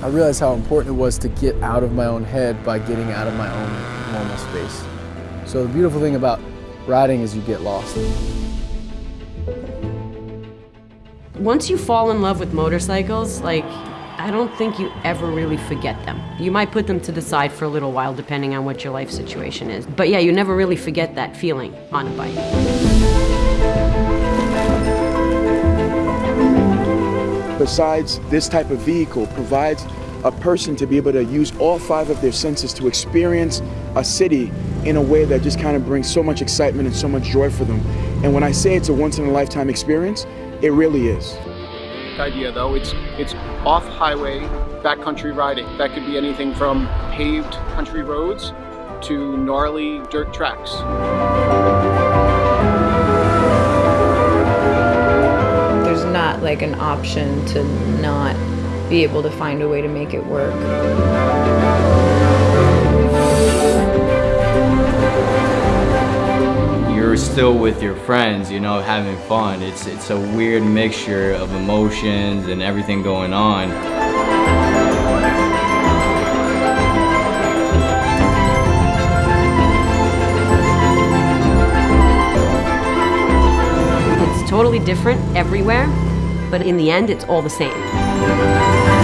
I realized how important it was to get out of my own head by getting out of my own normal space. So the beautiful thing about riding is you get lost. Once you fall in love with motorcycles, like, I don't think you ever really forget them. You might put them to the side for a little while, depending on what your life situation is. But yeah, you never really forget that feeling on a bike. Besides, this type of vehicle provides a person to be able to use all five of their senses to experience a city in a way that just kind of brings so much excitement and so much joy for them. And when I say it's a once in a lifetime experience, it really is. idea though. It's it's off highway backcountry riding. That could be anything from paved country roads to gnarly dirt tracks. There's not like an option to not be able to find a way to make it work. Still with your friends, you know, having fun. It's, it's a weird mixture of emotions and everything going on. It's totally different everywhere, but in the end, it's all the same.